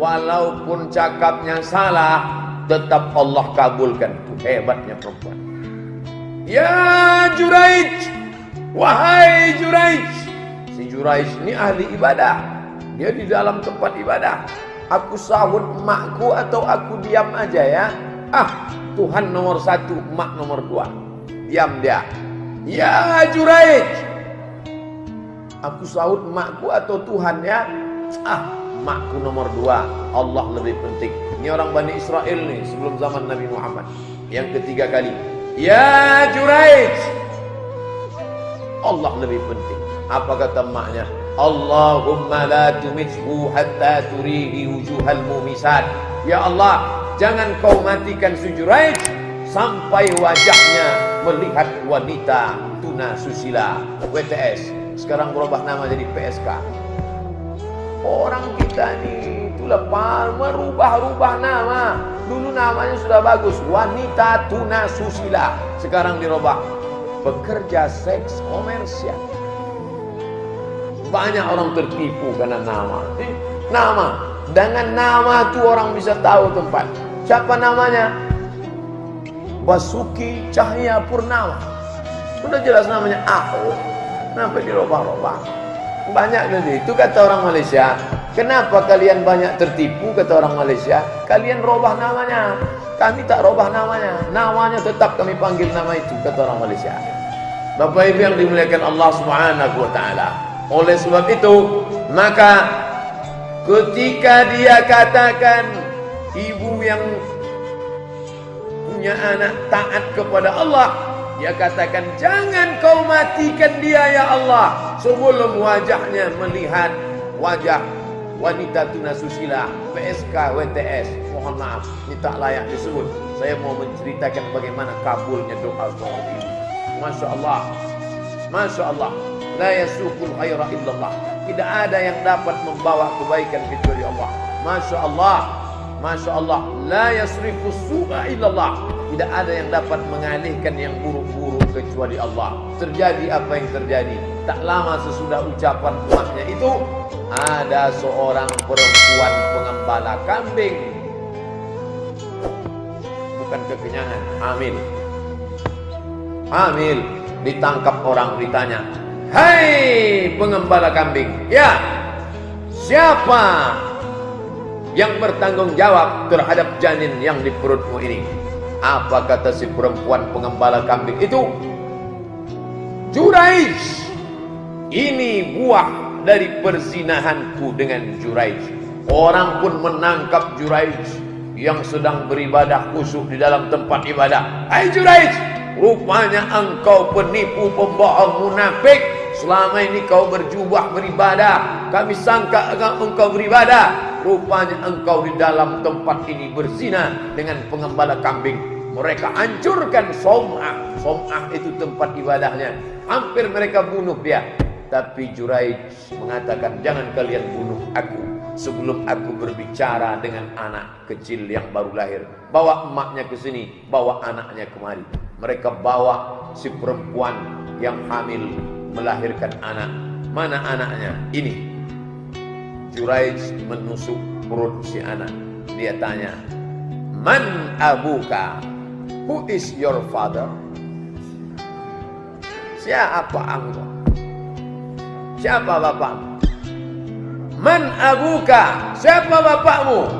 Walaupun cakapnya salah, tetap Allah kabulkan. Hebatnya perempuan. Ya Juraij, wahai Juraij. Si Juraij ini ahli ibadah. Dia di dalam tempat ibadah. Aku sahut emakku atau aku diam aja ya. Ah, Tuhan nomor satu, emak nomor dua. Diam dia. Ya Juraij. Aku sahut emakku atau Tuhan ya. Ah, makku nomor dua. Allah lebih penting. Ini orang Bani Israel nih sebelum zaman Nabi Muhammad. Yang ketiga kali. Ya Juraij Allah lebih penting. Apa kata maknya Allahumma la tumithu hatta turihi wujuhal mumisat. Ya Allah jangan kau matikan Juraij sampai wajahnya melihat wanita tuna susila. WTS sekarang berubah nama jadi PSK Orang kita nih itulah merubah-rubah nama. Dulu namanya sudah bagus, wanita tuna susila. Sekarang dirubah bekerja seks komersial. Banyak orang tertipu karena nama. Eh, nama. Dengan nama tuh orang bisa tahu tempat. Siapa namanya? Basuki Cahaya Purnama. Sudah jelas namanya Aku. Kenapa dirubah-rubah? Banyak dari itu kata orang Malaysia. Kenapa kalian banyak tertipu kata orang Malaysia? Kalian robah namanya. Kami tak robah namanya. Namanya tetap kami panggil nama itu kata orang Malaysia. Bapak Ibu yang dimuliakan Allah Subhanahu wa taala. Oleh sebab itu, maka ketika dia katakan ibu yang punya anak taat kepada Allah, dia katakan, jangan kau matikan dia ya Allah. Sebelum wajahnya melihat wajah wanita tunasusila, PSK, WTS. Mohon maaf, ini tak layak disebut. Saya mau menceritakan bagaimana kabulnya doa seorang ibu. Masya Allah. Masya Allah. La yasukul khaira illallah. Tidak ada yang dapat membawa kebaikan kecuali Allah. Masya Allah. Masya Allah. La yasrifu su'a illallah. Tidak ada yang dapat mengalihkan yang buruk-buruk kecuali Allah. Terjadi apa yang terjadi. Tak lama sesudah ucapan umatnya itu, ada seorang perempuan pengembala kambing. Bukan kekenyangan, hamil. Hamil, ditangkap orang ditanya, Hai pengembala kambing, ya siapa yang bertanggung jawab terhadap janin yang di perutmu ini? Apa kata si perempuan pengembala kambing itu? Juraij. Ini buah dari perzinahanku dengan Juraij. Orang pun menangkap Juraij yang sedang beribadah khusyuk di dalam tempat ibadah. Hai Juraij, rupanya engkau penipu, pembohong, munafik. Selama ini kau berjubah beribadah. Kami sangka engkau beribadah. Rupanya engkau di dalam tempat ini berzina dengan pengembala kambing. Mereka hancurkan Som'ah. Som'ah itu tempat ibadahnya. Hampir mereka bunuh dia. Tapi Juraij mengatakan, jangan kalian bunuh aku. Sebelum aku berbicara dengan anak kecil yang baru lahir. Bawa emaknya ke sini, bawa anaknya kemari. Mereka bawa si perempuan yang hamil melahirkan anak. Mana anaknya? Ini. Juraij menusuk perut si anak. Dia tanya, Man abuka? Who is your father? Siapa engkau? Siapa bapakmu? Man abuka? Siapa bapakmu?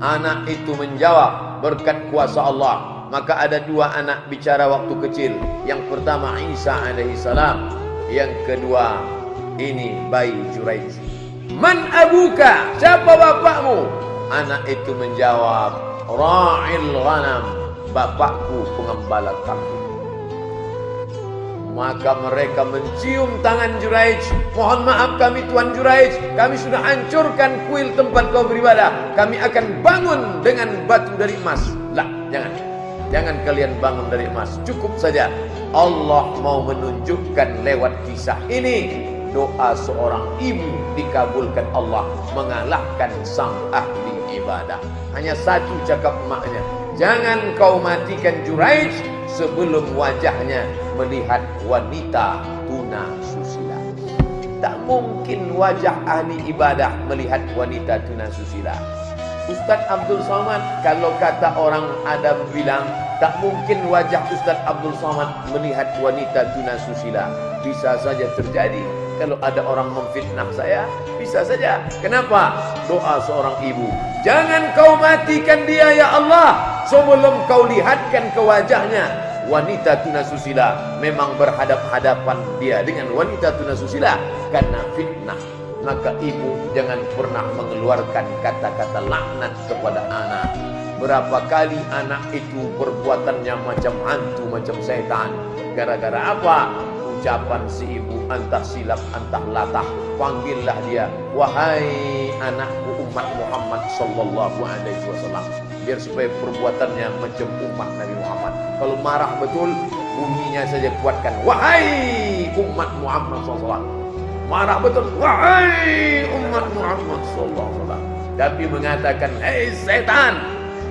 Anak itu menjawab berkat kuasa Allah. Maka ada dua anak bicara waktu kecil. Yang pertama Isa alaihi salam. Yang kedua ini bayi Juraij. Man abuka? Siapa bapakmu? Anak itu menjawab, Ra'il ghanam bapakku pengembala kambing. Maka mereka mencium tangan Juraij. Mohon maaf kami Tuan Juraij. Kami sudah hancurkan kuil tempat kau beribadah. Kami akan bangun dengan batu dari emas. Lah, jangan. Jangan kalian bangun dari emas. Cukup saja. Allah mau menunjukkan lewat kisah ini. Doa seorang ibu dikabulkan Allah. Mengalahkan sang ahli ibadah. Hanya satu cakap emaknya. Jangan kau matikan Juraij sebelum wajahnya melihat wanita tuna susila. Tak mungkin wajah ahli ibadah melihat wanita tuna susila. Ustaz Abdul Somad kalau kata orang Adam bilang tak mungkin wajah Ustaz Abdul Somad melihat wanita tunasusila bisa saja terjadi. Kalau ada orang memfitnah saya bisa saja. Kenapa? Doa seorang ibu. Jangan kau matikan dia ya Allah sebelum kau lihatkan ke wajahnya wanita tunasusila memang berhadap-hadapan dia dengan wanita tunasusila karena fitnah maka ibu jangan pernah mengeluarkan kata-kata laknat kepada anak. Berapa kali anak itu perbuatannya macam hantu, macam setan. Gara-gara apa? Ucapan si ibu antah silap, antah latah. Panggillah dia, wahai anakku umat Muhammad sallallahu alaihi wasallam. Biar supaya perbuatannya macam umat Nabi Muhammad. Kalau marah betul, bunyinya saja kuatkan. Wahai umat Muhammad sallallahu marah betul wahai umat Muhammad sallallahu tapi mengatakan hei setan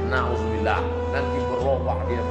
naudzubillah nanti berubah dia